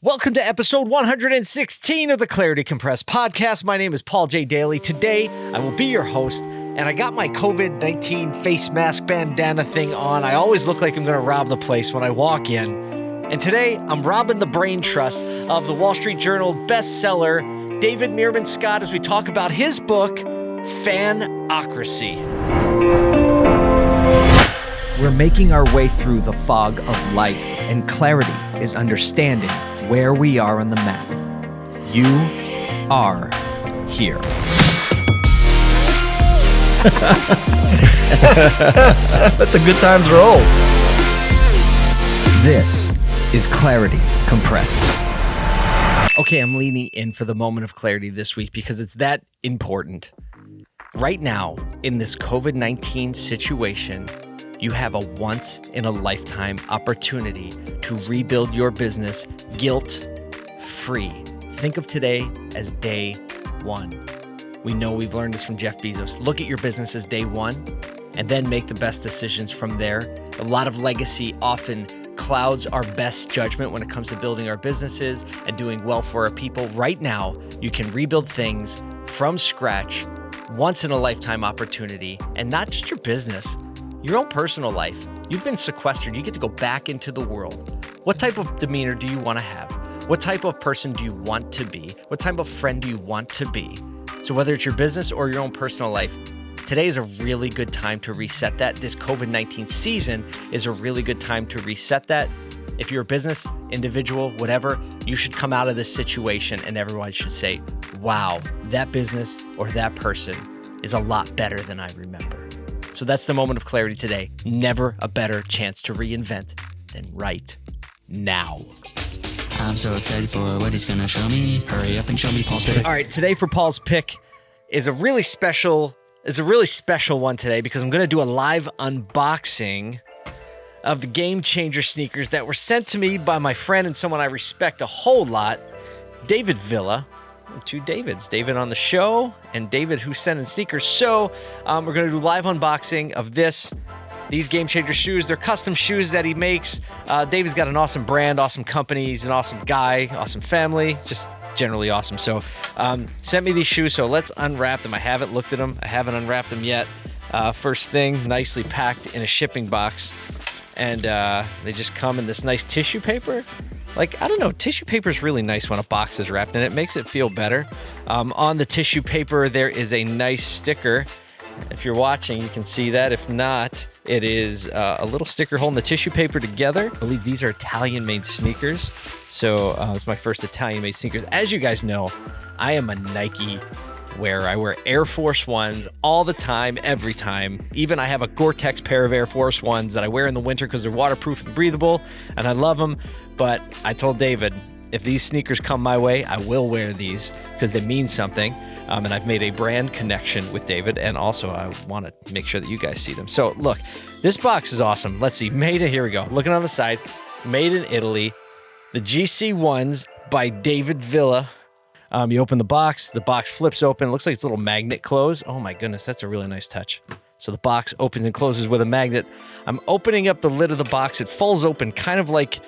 Welcome to episode 116 of the Clarity Compressed podcast. My name is Paul J. Daly. Today, I will be your host, and I got my COVID 19 face mask bandana thing on. I always look like I'm going to rob the place when I walk in. And today, I'm robbing the brain trust of the Wall Street Journal bestseller, David Meerman Scott, as we talk about his book, Fanocracy. We're making our way through the fog of life, and clarity is understanding where we are on the map. You are here. Let the good times roll. This is Clarity Compressed. Okay, I'm leaning in for the moment of clarity this week because it's that important. Right now, in this COVID 19 situation, you have a once in a lifetime opportunity to rebuild your business guilt free. Think of today as day one. We know we've learned this from Jeff Bezos. Look at your business as day one and then make the best decisions from there. A lot of legacy often clouds our best judgment when it comes to building our businesses and doing well for our people. Right now, you can rebuild things from scratch, once in a lifetime opportunity, and not just your business your own personal life. You've been sequestered. You get to go back into the world. What type of demeanor do you want to have? What type of person do you want to be? What type of friend do you want to be? So, whether it's your business or your own personal life, today is a really good time to reset that. This COVID 19 season is a really good time to reset that. If you're a business, individual, whatever, you should come out of this situation and everyone should say, wow, that business or that person is a lot better than I remember. So that's the moment of clarity today. Never a better chance to reinvent than right now. I'm so excited for what he's going to show me. Hurry up and show me Paul's pick. All right, today for Paul's pick is a really special is a really special one today because I'm going to do a live unboxing of the Game Changer sneakers that were sent to me by my friend and someone I respect a whole lot, David Villa, two Davids, David on the show and David who's sending sneakers. So um, we're gonna do live unboxing of this. These Game Changer shoes, they're custom shoes that he makes. Uh, David's got an awesome brand, awesome company. He's an awesome guy, awesome family, just generally awesome. So um, sent me these shoes. So let's unwrap them. I haven't looked at them. I haven't unwrapped them yet. Uh, first thing, nicely packed in a shipping box, and uh, they just come in this nice tissue paper. Like, I don't know, tissue paper is really nice when a box is wrapped in it. makes it feel better. Um, on the tissue paper, there is a nice sticker. If you're watching, you can see that. If not, it is uh, a little sticker holding the tissue paper together. I believe these are Italian made sneakers. So uh, it's my first Italian made sneakers. As you guys know, I am a Nike wear. I wear Air Force Ones all the time, every time. Even I have a Gore-Tex pair of Air Force Ones that I wear in the winter because they're waterproof and breathable, and I love them. But I told David, if these sneakers come my way, I will wear these because they mean something. Um, and I've made a brand connection with David, and also I want to make sure that you guys see them. So look, this box is awesome. Let's see, made. Here we go. Looking on the side, made in Italy. The GC ones by David Villa. Um, you open the box, the box flips open. It looks like it's a little magnet close. Oh my goodness, that's a really nice touch. So the box opens and closes with a magnet. I'm opening up the lid of the box. It falls open kind of like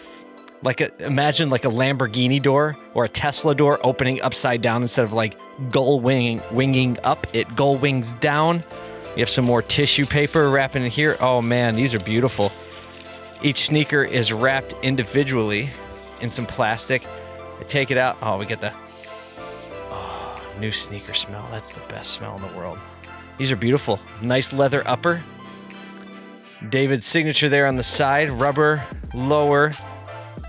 like a, imagine like a Lamborghini door or a Tesla door opening upside down instead of like gull winging winging up. It gull wings down. You have some more tissue paper wrapping in here. Oh man, these are beautiful. Each sneaker is wrapped individually in some plastic. I take it out. Oh, we get the new sneaker smell. That's the best smell in the world. These are beautiful. Nice leather upper. David's signature there on the side. Rubber lower.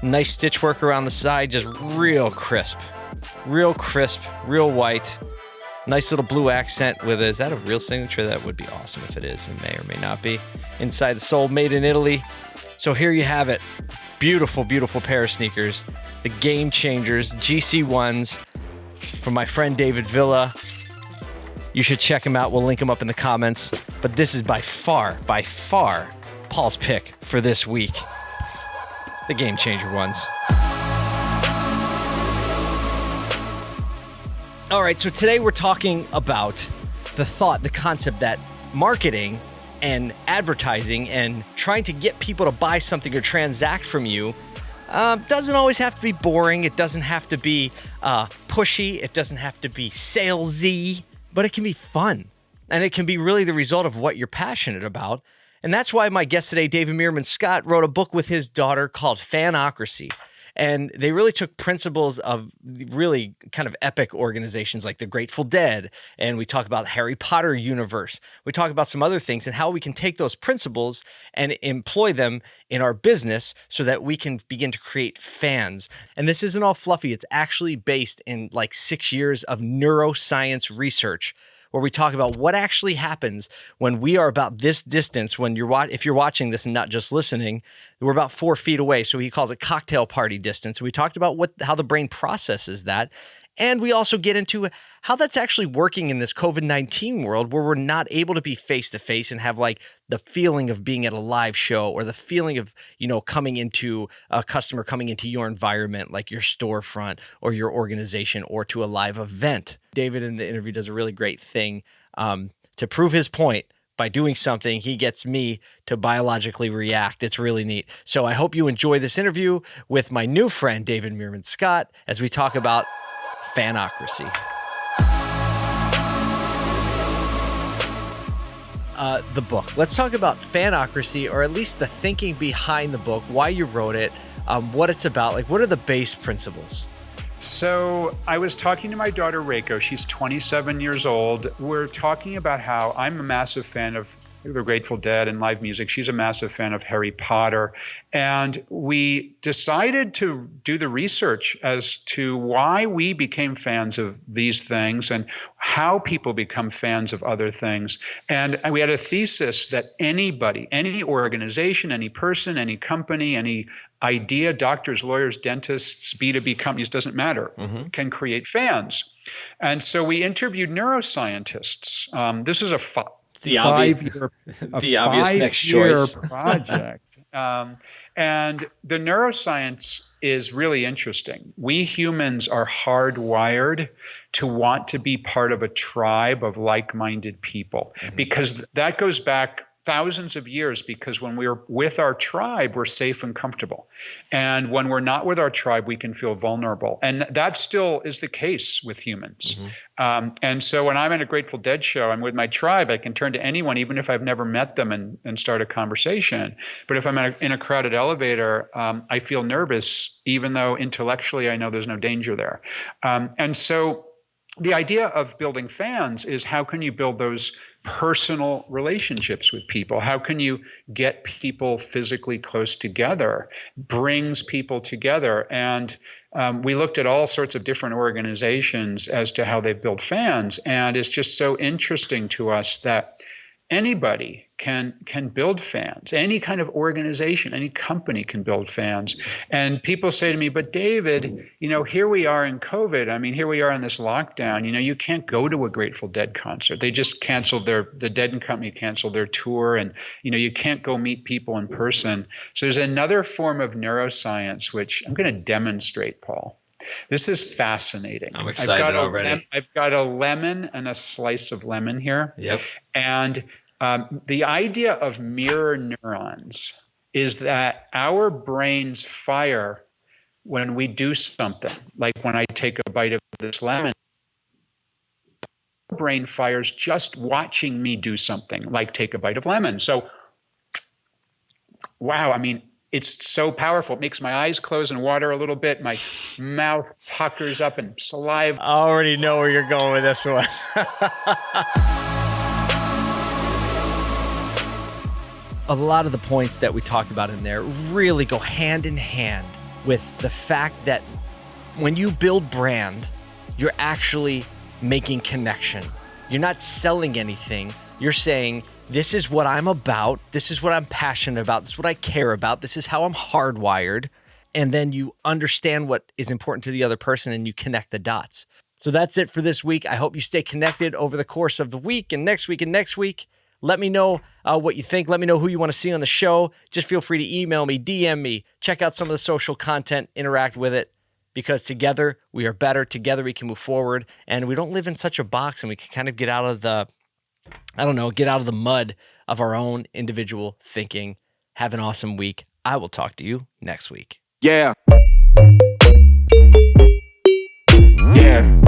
Nice stitch work around the side. Just real crisp. Real crisp. Real white. Nice little blue accent with a, is that a real signature? That would be awesome if it is. It may or may not be. Inside the sole, made in Italy. So here you have it. Beautiful, beautiful pair of sneakers. The Game Changers, GC ones from my friend David Villa. You should check him out. We'll link him up in the comments. But this is by far, by far, Paul's pick for this week. The game changer ones. All right, so today we're talking about the thought, the concept that marketing and advertising and trying to get people to buy something or transact from you Um, doesn't always have to be boring. It doesn't have to be uh, pushy. It doesn't have to be salesy, but it can be fun. And it can be really the result of what you're passionate about. And that's why my guest today, David Meerman Scott, wrote a book with his daughter called Fanocracy. And they really took principles of really kind of epic organizations like the Grateful Dead. And we talk about Harry Potter universe. We talk about some other things and how we can take those principles and employ them in our business so that we can begin to create fans. And this isn't all fluffy. It's actually based in like six years of neuroscience research where we talk about what actually happens when we are about this distance. When you're if you're watching this and not just listening, we're about four feet away. So he calls it cocktail party distance. We talked about what how the brain processes that, and we also get into how that's actually working in this COVID 19 world where we're not able to be face to face and have like the feeling of being at a live show or the feeling of, you know, coming into a customer coming into your environment, like your storefront or your organization or to a live event. David in the interview does a really great thing um, to prove his point by doing something, he gets me to biologically react. It's really neat. So I hope you enjoy this interview with my new friend, David Meerman Scott, as we talk about Fanocracy. Uh, the book. Let's talk about Fanocracy, or at least the thinking behind the book, why you wrote it, um, what it's about. Like, what are the base principles? So I was talking to my daughter Reiko. She's 27 years old. We're talking about how I'm a massive fan of the Grateful Dead and live music. She's a massive fan of Harry Potter. And we decided to do the research as to why we became fans of these things and how people become fans of other things. And we had a thesis that anybody, any organization, any person, any company, any idea, doctors, lawyers, dentists, B2B companies, doesn't matter, mm-hmm. can create fans. And so we interviewed neuroscientists. Um, this is a the five obvious, year, the obvious next choice project. um, and the neuroscience is really interesting. We humans are hardwired to want to be part of a tribe of like minded people mm-hmm. because that goes back thousands of years because when we're with our tribe, we're safe and comfortable. And when we're not with our tribe, we can feel vulnerable. And that still is the case with humans. Mm-hmm. Um, and so when I'm in a Grateful Dead show, I'm with my tribe, I can turn to anyone, even if I've never met them, and, and start a conversation. But if I'm in a, in a crowded elevator, um, I feel nervous, even though intellectually I know there's no danger there. Um, and so the idea of building fans is how can you build those personal relationships with people? How can you get people physically close together? Brings people together. And um, we looked at all sorts of different organizations as to how they build fans. And it's just so interesting to us that anybody can can build fans any kind of organization any company can build fans and people say to me but david you know here we are in covid i mean here we are in this lockdown you know you can't go to a grateful dead concert they just canceled their the dead and company canceled their tour and you know you can't go meet people in person so there's another form of neuroscience which i'm going to demonstrate paul this is fascinating. I'm excited I've already. Lem- I've got a lemon and a slice of lemon here. Yep. And um, the idea of mirror neurons is that our brains fire when we do something, like when I take a bite of this lemon. Brain fires just watching me do something, like take a bite of lemon. So, wow, I mean, it's so powerful. It makes my eyes close and water a little bit. My mouth puckers up and saliva. I already know where you're going with this one. a lot of the points that we talked about in there really go hand in hand with the fact that when you build brand, you're actually making connection. You're not selling anything. You're saying, this is what I'm about. This is what I'm passionate about. This is what I care about. This is how I'm hardwired. And then you understand what is important to the other person and you connect the dots. So that's it for this week. I hope you stay connected over the course of the week and next week and next week. Let me know uh, what you think. Let me know who you want to see on the show. Just feel free to email me, DM me, check out some of the social content, interact with it, because together we are better. Together we can move forward, and we don't live in such a box, and we can kind of get out of the, I don't know, get out of the mud of our own individual thinking. Have an awesome week. I will talk to you next week. Yeah. Yeah.